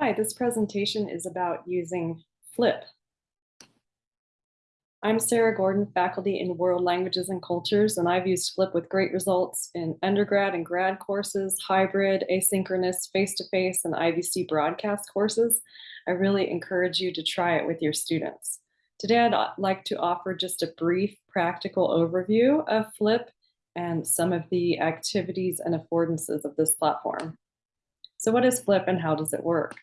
Hi, this presentation is about using Flip. I'm Sarah Gordon, faculty in World Languages and Cultures, and I've used Flip with great results in undergrad and grad courses, hybrid, asynchronous, face-to-face, -face, and IVC broadcast courses. I really encourage you to try it with your students. Today, I'd like to offer just a brief practical overview of Flip and some of the activities and affordances of this platform. So what is Flip and how does it work?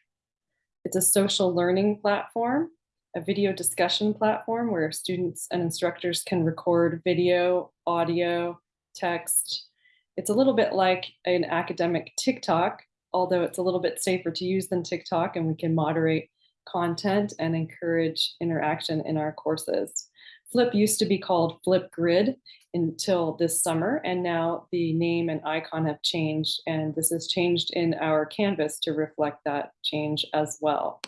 It's a social learning platform, a video discussion platform where students and instructors can record video, audio, text. It's a little bit like an academic TikTok, although it's a little bit safer to use than TikTok and we can moderate content and encourage interaction in our courses. Flip used to be called Flipgrid until this summer, and now the name and icon have changed, and this has changed in our Canvas to reflect that change as well.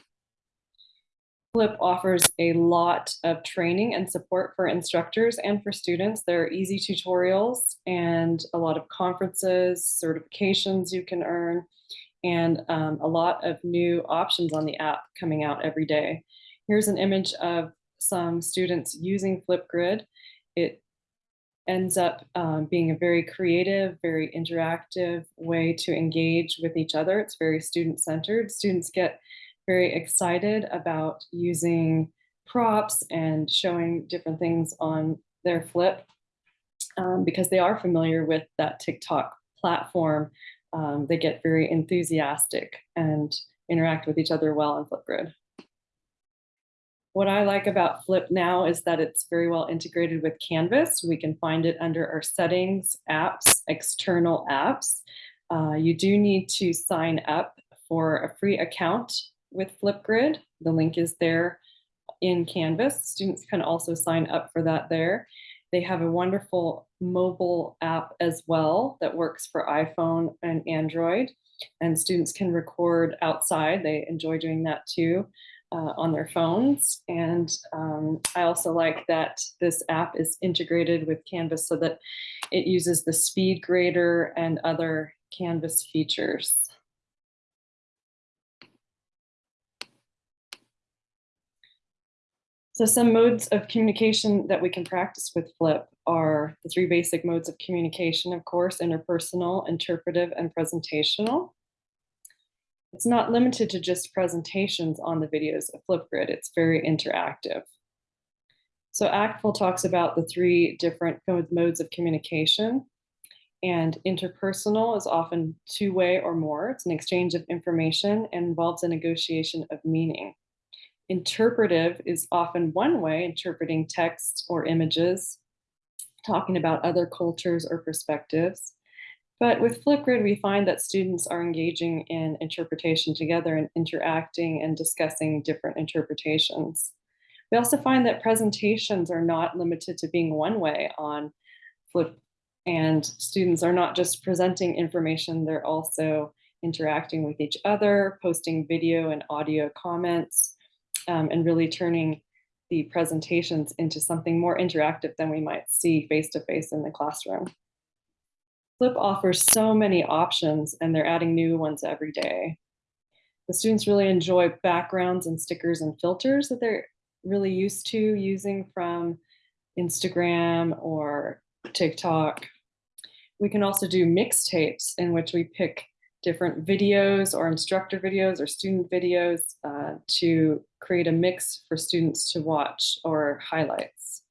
Flip offers a lot of training and support for instructors and for students. There are easy tutorials and a lot of conferences, certifications you can earn, and um, a lot of new options on the app coming out every day. Here's an image of some students using Flipgrid. It ends up um, being a very creative, very interactive way to engage with each other. It's very student-centered. Students get very excited about using props and showing different things on their flip um, because they are familiar with that TikTok platform. Um, they get very enthusiastic and interact with each other well on Flipgrid. What I like about Flip now is that it's very well integrated with Canvas. We can find it under our settings, apps, external apps. Uh, you do need to sign up for a free account with Flipgrid. The link is there in Canvas. Students can also sign up for that there. They have a wonderful mobile app as well that works for iPhone and Android. And students can record outside. They enjoy doing that too uh, on their phones. And um, I also like that this app is integrated with Canvas so that it uses the speed grader and other Canvas features. So some modes of communication that we can practice with Flip are the three basic modes of communication, of course, interpersonal, interpretive, and presentational. It's not limited to just presentations on the videos of Flipgrid, it's very interactive. So ACTFL talks about the three different modes of communication and interpersonal is often two-way or more. It's an exchange of information and involves a negotiation of meaning. Interpretive is often one way, interpreting text or images, talking about other cultures or perspectives. But with Flipgrid, we find that students are engaging in interpretation together and interacting and discussing different interpretations. We also find that presentations are not limited to being one way on Flip and students are not just presenting information, they're also interacting with each other, posting video and audio comments, um, and really turning the presentations into something more interactive than we might see face-to-face -face in the classroom. Flip offers so many options and they're adding new ones every day. The students really enjoy backgrounds and stickers and filters that they're really used to using from Instagram or TikTok. We can also do mixtapes in which we pick different videos or instructor videos or student videos uh, to create a mix for students to watch or highlights.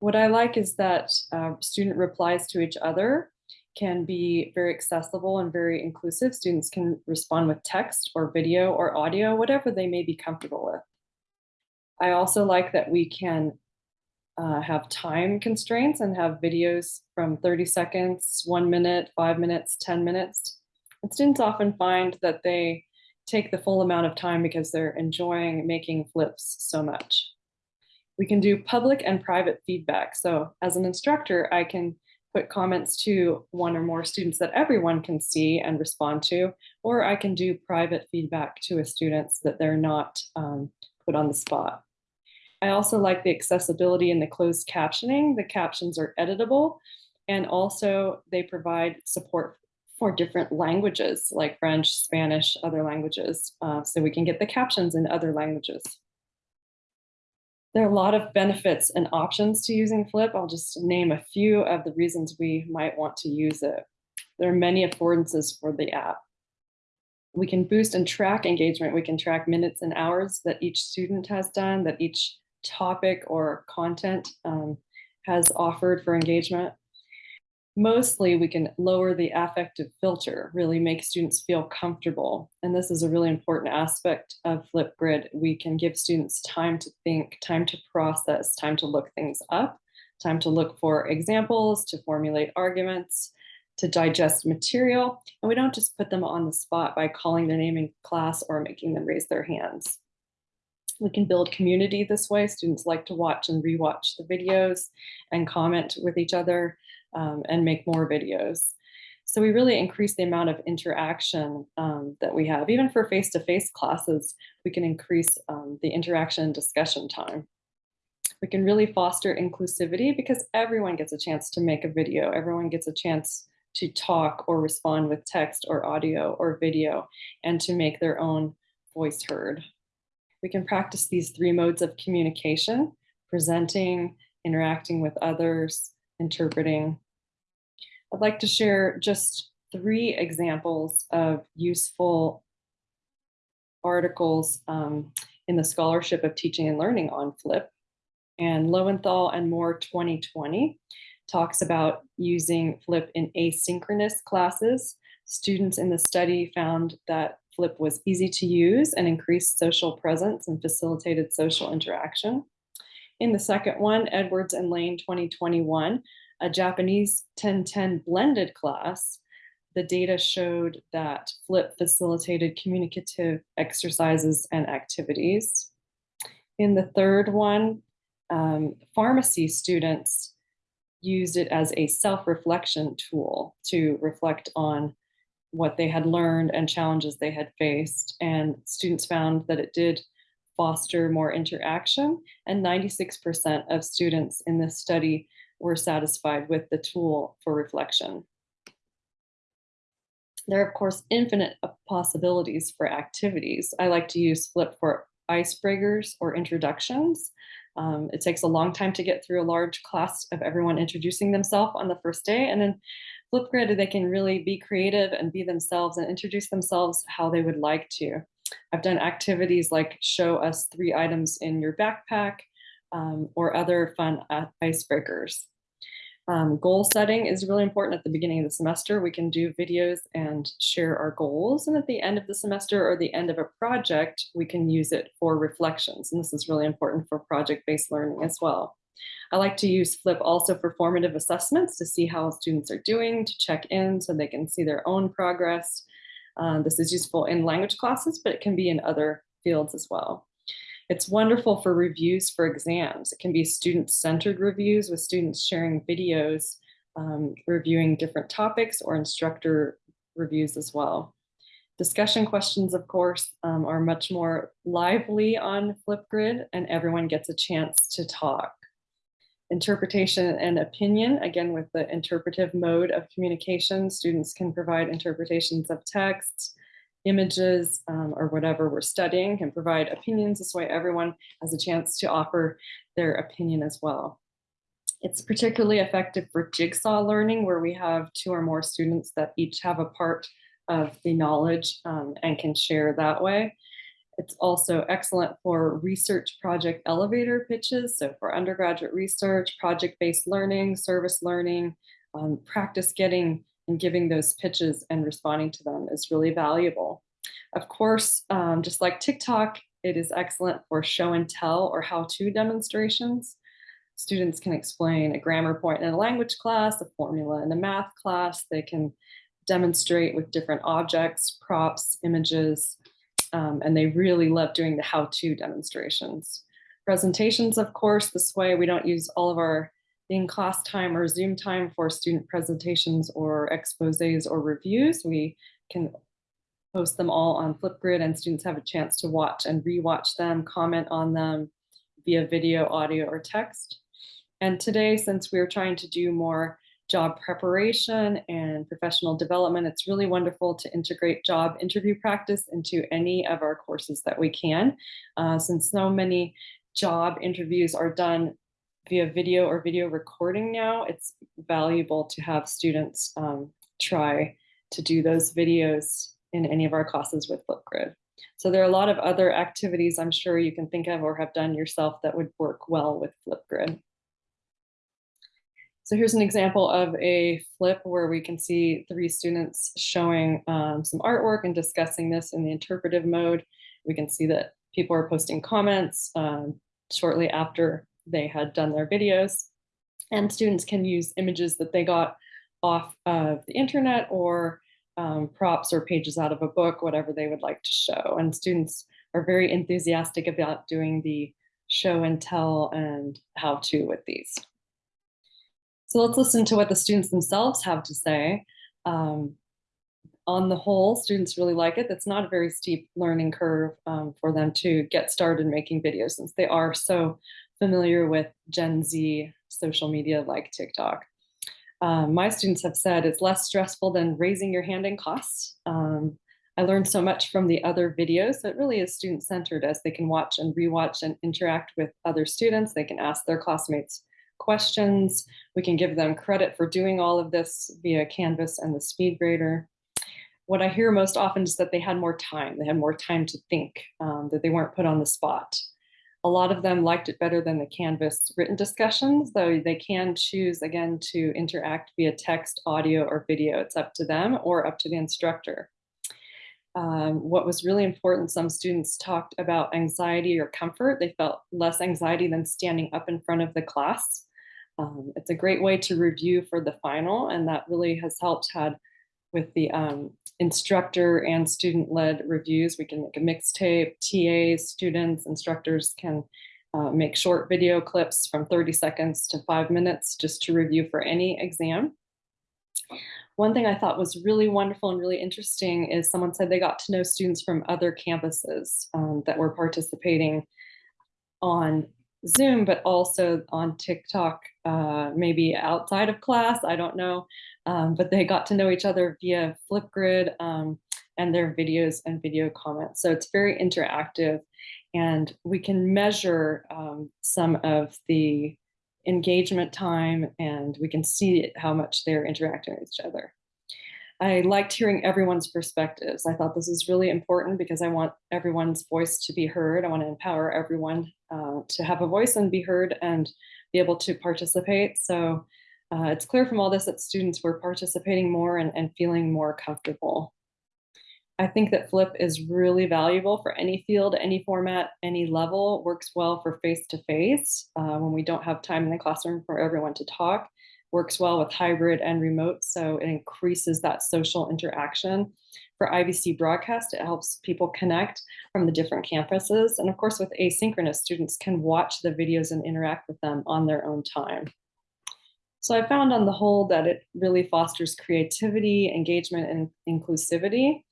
What I like is that uh, student replies to each other can be very accessible and very inclusive. Students can respond with text or video or audio, whatever they may be comfortable with. I also like that we can uh, have time constraints and have videos from 30 seconds, one minute, five minutes, 10 minutes. Students often find that they take the full amount of time because they're enjoying making flips so much. We can do public and private feedback. So as an instructor, I can put comments to one or more students that everyone can see and respond to, or I can do private feedback to a student so that they're not um, put on the spot. I also like the accessibility and the closed captioning. The captions are editable and also they provide support for different languages like French, Spanish, other languages, uh, so we can get the captions in other languages. There are a lot of benefits and options to using Flip. I'll just name a few of the reasons we might want to use it. There are many affordances for the app. We can boost and track engagement. We can track minutes and hours that each student has done, that each topic or content um, has offered for engagement. Mostly we can lower the affective filter, really make students feel comfortable. And this is a really important aspect of Flipgrid. We can give students time to think, time to process, time to look things up, time to look for examples, to formulate arguments, to digest material. And we don't just put them on the spot by calling their name in class or making them raise their hands. We can build community this way. Students like to watch and rewatch the videos and comment with each other um, and make more videos. So we really increase the amount of interaction um, that we have. Even for face-to-face -face classes, we can increase um, the interaction and discussion time. We can really foster inclusivity because everyone gets a chance to make a video. Everyone gets a chance to talk or respond with text or audio or video and to make their own voice heard. We can practice these three modes of communication, presenting, interacting with others, interpreting. I'd like to share just three examples of useful articles um, in the Scholarship of Teaching and Learning on FLIP. And Lowenthal and Moore 2020 talks about using FLIP in asynchronous classes. Students in the study found that Flip was easy to use and increased social presence and facilitated social interaction. In the second one, Edwards and Lane 2021, a Japanese 1010 blended class, the data showed that Flip facilitated communicative exercises and activities. In the third one, um, pharmacy students used it as a self-reflection tool to reflect on what they had learned and challenges they had faced. And students found that it did foster more interaction and 96% of students in this study were satisfied with the tool for reflection. There are, of course, infinite possibilities for activities. I like to use Flip for icebreakers or introductions. Um, it takes a long time to get through a large class of everyone introducing themselves on the first day. And then Flipgrid, they can really be creative and be themselves and introduce themselves how they would like to. I've done activities like show us three items in your backpack um, or other fun icebreakers. Um, goal setting is really important at the beginning of the semester. We can do videos and share our goals. And at the end of the semester or the end of a project, we can use it for reflections. And this is really important for project-based learning as well. I like to use Flip also for formative assessments to see how students are doing, to check in so they can see their own progress. Um, this is useful in language classes, but it can be in other fields as well. It's wonderful for reviews for exams. It can be student-centered reviews with students sharing videos, um, reviewing different topics or instructor reviews as well. Discussion questions, of course, um, are much more lively on Flipgrid and everyone gets a chance to talk interpretation and opinion. Again, with the interpretive mode of communication, students can provide interpretations of texts, images, um, or whatever we're studying, can provide opinions. This way everyone has a chance to offer their opinion as well. It's particularly effective for jigsaw learning where we have two or more students that each have a part of the knowledge um, and can share that way. It's also excellent for research project elevator pitches. So for undergraduate research, project-based learning, service learning, um, practice getting and giving those pitches and responding to them is really valuable. Of course, um, just like TikTok, it is excellent for show and tell or how-to demonstrations. Students can explain a grammar point in a language class, a formula in a math class. They can demonstrate with different objects, props, images, um, and they really love doing the how-to demonstrations. Presentations, of course, this way we don't use all of our in-class time or Zoom time for student presentations or exposés or reviews. We can post them all on Flipgrid and students have a chance to watch and rewatch them, comment on them via video, audio, or text. And today, since we're trying to do more job preparation and professional development. It's really wonderful to integrate job interview practice into any of our courses that we can, uh, since so many job interviews are done via video or video recording now, it's valuable to have students um, try to do those videos in any of our classes with Flipgrid. So there are a lot of other activities I'm sure you can think of or have done yourself that would work well with Flipgrid. So here's an example of a flip where we can see three students showing um, some artwork and discussing this in the interpretive mode. We can see that people are posting comments um, shortly after they had done their videos. And students can use images that they got off of the internet or um, props or pages out of a book, whatever they would like to show. And students are very enthusiastic about doing the show and tell and how to with these. So let's listen to what the students themselves have to say. Um, on the whole, students really like it. That's not a very steep learning curve um, for them to get started making videos since they are so familiar with Gen Z social media like TikTok. Um, my students have said it's less stressful than raising your hand in class. Um, I learned so much from the other videos. So it really is student centered as they can watch and rewatch and interact with other students. They can ask their classmates questions. We can give them credit for doing all of this via Canvas and the SpeedGrader. What I hear most often is that they had more time. They had more time to think, um, that they weren't put on the spot. A lot of them liked it better than the Canvas written discussions, though they can choose again to interact via text, audio, or video. It's up to them or up to the instructor. Um, what was really important, some students talked about anxiety or comfort. They felt less anxiety than standing up in front of the class. Um, it's a great way to review for the final, and that really has helped had with the um, instructor and student-led reviews. We can make a mixtape, TAs, students, instructors can uh, make short video clips from 30 seconds to five minutes just to review for any exam. One thing I thought was really wonderful and really interesting is someone said they got to know students from other campuses um, that were participating on Zoom, but also on TikTok, uh, maybe outside of class, I don't know. Um, but they got to know each other via Flipgrid um, and their videos and video comments. So it's very interactive and we can measure um, some of the engagement time and we can see how much they're interacting with each other. I liked hearing everyone's perspectives. I thought this is really important because I want everyone's voice to be heard. I want to empower everyone uh, to have a voice and be heard and be able to participate. So uh, it's clear from all this that students were participating more and, and feeling more comfortable. I think that Flip is really valuable for any field, any format, any level, works well for face-to-face -face, uh, when we don't have time in the classroom for everyone to talk works well with hybrid and remote, so it increases that social interaction. For IVC broadcast, it helps people connect from the different campuses. And of course, with asynchronous, students can watch the videos and interact with them on their own time. So I found on the whole that it really fosters creativity, engagement, and inclusivity.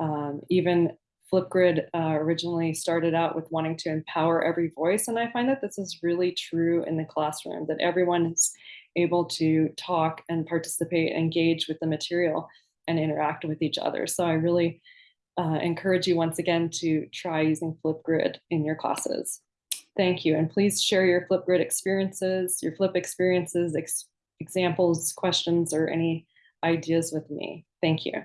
Um, even Flipgrid uh, originally started out with wanting to empower every voice, and I find that this is really true in the classroom, that everyone is able to talk and participate, engage with the material and interact with each other. So I really uh, encourage you once again to try using Flipgrid in your classes. Thank you. And please share your Flipgrid experiences, your Flip experiences, ex examples, questions, or any ideas with me. Thank you.